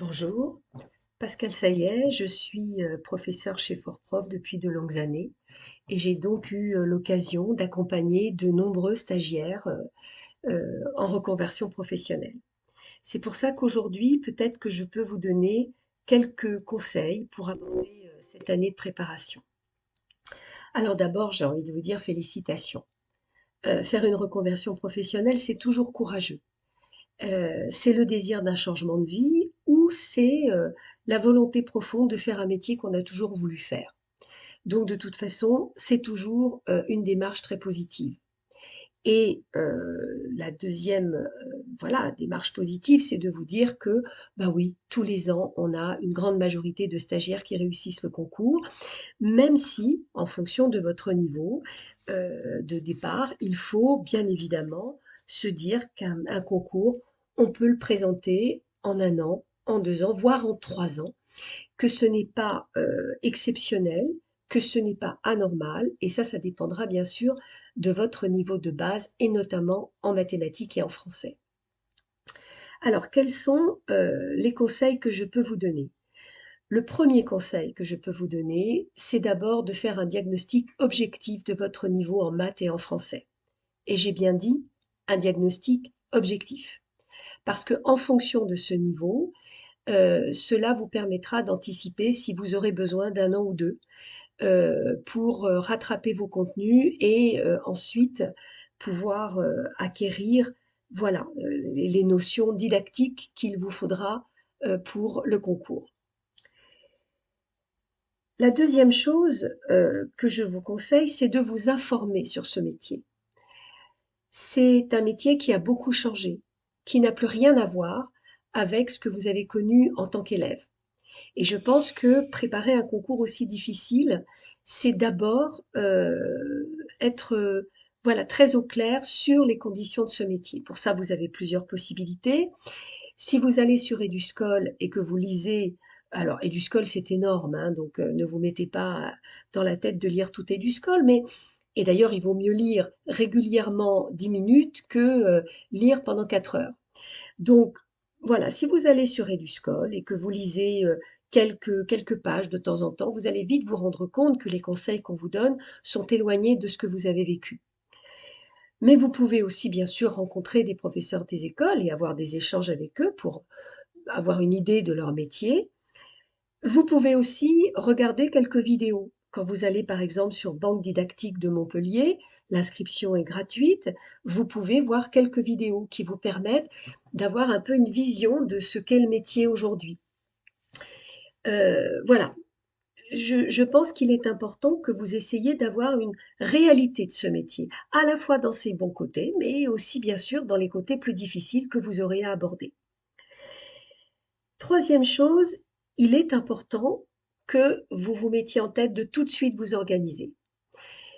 Bonjour, Pascal Saillet, je suis euh, professeur chez Fortprof depuis de longues années et j'ai donc eu euh, l'occasion d'accompagner de nombreux stagiaires euh, en reconversion professionnelle. C'est pour ça qu'aujourd'hui, peut-être que je peux vous donner quelques conseils pour aborder cette année de préparation. Alors d'abord, j'ai envie de vous dire félicitations. faire une reconversion professionnelle, c'est toujours courageux. C'est le désir d'un changement de vie ou c'est la volonté profonde de faire un métier qu'on a toujours voulu faire. Donc de toute façon, c'est toujours une démarche très positive. Et la deuxième voilà, démarche positive, c'est de vous dire que, bah oui, tous les ans, on a une grande majorité de stagiaires qui réussissent le concours, même si, en fonction de votre niveau de départ, il faut bien évidemment se dire qu'un concours, on peut le présenter en un an, en deux ans, voire en trois ans, que ce n'est pas euh, exceptionnel, que ce n'est pas anormal, et ça, ça dépendra bien sûr de votre niveau de base, et notamment en mathématiques et en français. Alors, quels sont euh, les conseils que je peux vous donner? Le premier conseil que je peux vous donner, c'est d'abord de faire un diagnostic objectif de votre niveau en maths et en français. Et j'ai bien dit un diagnostic objectif. Parce que en fonction de ce niveau, euh, cela vous permettra d'anticiper si vous aurez besoin d'un an ou deux euh, pour euh, rattraper vos contenus et ensuite pouvoir acquérir voilà, les notions didactiques qu'il vous faudra pour le concours. La deuxième chose que je vous conseille, c'est de vous informer sur ce métier. C'est un métier qui a beaucoup changé, qui n'a plus rien à voir avec ce que vous avez connu en tant qu'élève. Et je pense que préparer un concours aussi difficile, c'est d'abord euh, être euh, voilà très au clair sur les conditions de ce métier. Pour ça, vous avez plusieurs possibilités. Si vous allez sur Eduscol et que vous lisez, alors Eduscol c'est énorme, hein, donc euh, ne vous mettez pas dans la tête de lire tout Eduscol, mais et d'ailleurs il vaut mieux lire régulièrement 10 minutes que lire pendant 4 heures. Donc voilà, si vous allez sur Eduscol et que vous lisez euh, quelques, quelques pages de temps en temps, vous allez vite vous rendre compte que les conseils qu'on vous donne sont éloignés de ce que vous avez vécu. Mais vous pouvez aussi bien sûr rencontrer des professeurs des écoles et avoir des échanges avec eux pour avoir une idée de leur métier. Vous pouvez aussi regarder quelques vidéos. Quand vous allez par exemple sur Banque didactique de Montpellier, l'inscription est gratuite, vous pouvez voir quelques vidéos qui vous permettent d'avoir un peu une vision de ce qu'est le métier aujourd'hui. Euh, voilà, je, je, pense qu'il est important que vous essayiez d'avoir une réalité de ce métier, à la fois dans ses bons côtés, mais aussi bien sûr dans les côtés plus difficiles que vous aurez à aborder. Troisième chose, il est important que vous vous mettiez en tête de tout de suite vous organiser.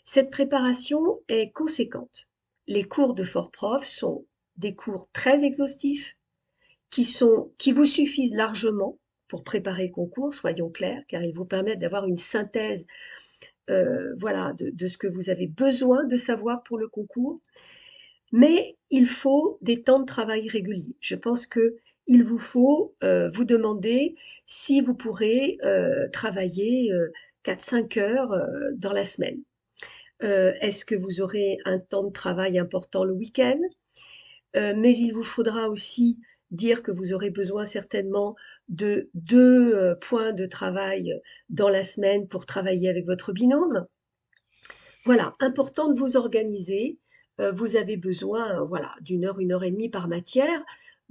Cette préparation est conséquente. Les cours de Fort Prof sont des cours très exhaustifs qui, sont, qui vous suffisent largement pour préparer le concours, soyons clairs, car ils vous permettent d'avoir une synthèse euh, voilà, de, de, ce que vous avez besoin de savoir pour le concours. Mais il faut des temps de travail réguliers. Je pense que il vous faut euh, vous demander si vous pourrez euh, travailler 4-5 euh, heures dans la semaine. Est-ce que vous aurez un temps de travail important le week-end? Mais il vous faudra aussi dire que vous aurez besoin certainement de deux points de travail dans la semaine pour travailler avec votre binôme. Voilà, important de vous organiser. vous avez besoin voilà, d'une heure, une heure et demie par matière.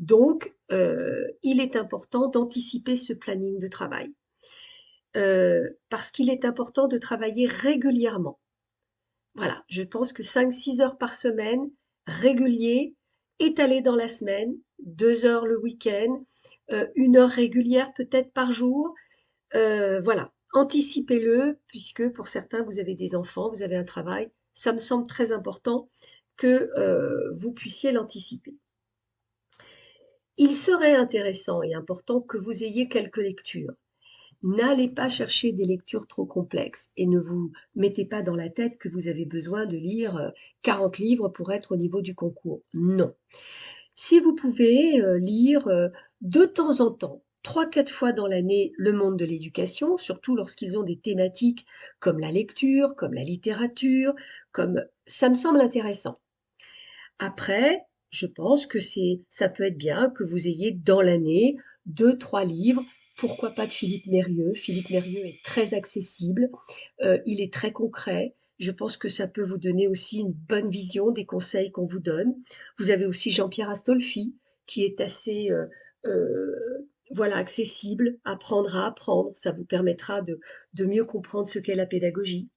Donc, euh, il est important d'anticiper ce planning de travail. Euh, parce qu'il est important de travailler régulièrement. Voilà, je pense que 5-6 heures par semaine, régulier, étalé dans la semaine, 2 heures le week-end, euh, une heure régulière peut-être par jour. voilà, anticipez-le, puisque pour certains, vous avez des enfants, vous avez un travail. Ça me semble très important que vous puissiez l'anticiper. Il serait intéressant et important que vous ayez quelques lectures. N'allez pas chercher des lectures trop complexes et ne vous mettez pas dans la tête que vous avez besoin de lire 40 euh, livres pour être au niveau du concours. Non. Si vous pouvez euh, lire euh, de temps en temps trois, quatre fois dans l'année le monde de l'éducation, surtout lorsqu'ils ont des thématiques comme la lecture, comme la littérature, comme ça me semble intéressant. Après, je pense que c'est, ça peut être bien que vous ayez dans l'année deux, trois livres. Pourquoi pas de Philippe Mérieux? Philippe Mérieux est très accessible, euh, il est très concret. Je pense que ça peut vous donner aussi une bonne vision des conseils qu'on vous donne. Vous avez aussi Jean-Pierre Astolfi, qui est assez euh, euh, voilà accessible, apprendre à apprendre. Ça vous permettra de, de mieux comprendre ce qu'est la pédagogie.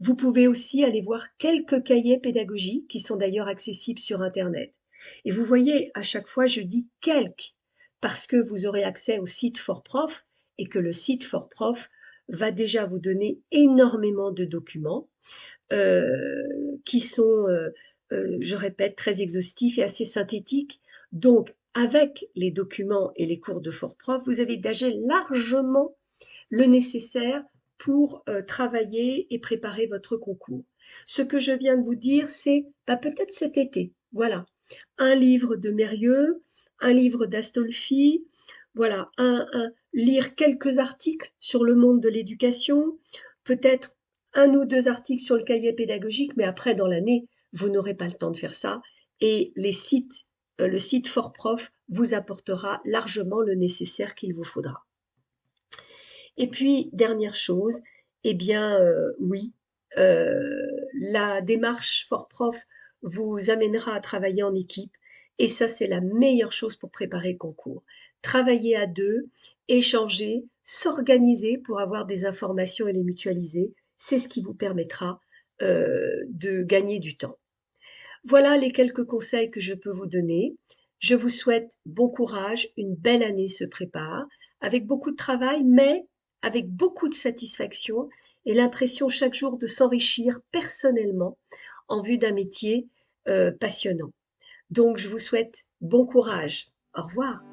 Vous pouvez aussi aller voir quelques cahiers pédagogiques qui sont d'ailleurs accessibles sur Internet. Et vous voyez, à chaque fois, je dis quelques, parce que vous aurez accès au site ForProf et que le site ForProf va déjà vous donner énormément de documents euh, qui sont, euh, euh, je répète, très exhaustifs et assez synthétiques. Donc, avec les documents et les cours de ForProf, vous avez déjà largement le nécessaire pour travailler et préparer votre concours. Ce que je viens de vous dire, c'est bah, peut-être cet été. Voilà, un livre de Mérieux, un livre d'Astolfi, voilà, un, lire quelques articles sur le monde de l'éducation, peut-être un ou deux articles sur le cahier pédagogique, mais après, dans l'année, vous n'aurez pas le temps de faire ça. Et les sites, euh, le site ForProf vous apportera largement le nécessaire qu'il vous faudra. Et puis, dernière chose, eh bien, euh, oui, euh, la démarche ForProf vous amènera à travailler en équipe. Et ça, c'est la meilleure chose pour préparer le concours. Travailler à deux, échanger, s'organiser pour avoir des informations et les mutualiser, c'est ce qui vous permettra euh, de gagner du temps. Voilà les quelques conseils que je peux vous donner. Je vous souhaite bon courage, une belle année se prépare, avec beaucoup de travail, mais avec beaucoup de satisfaction et l'impression chaque jour de s'enrichir personnellement en vue d'un métier euh, passionnant. Donc, je vous souhaite bon courage. Au revoir.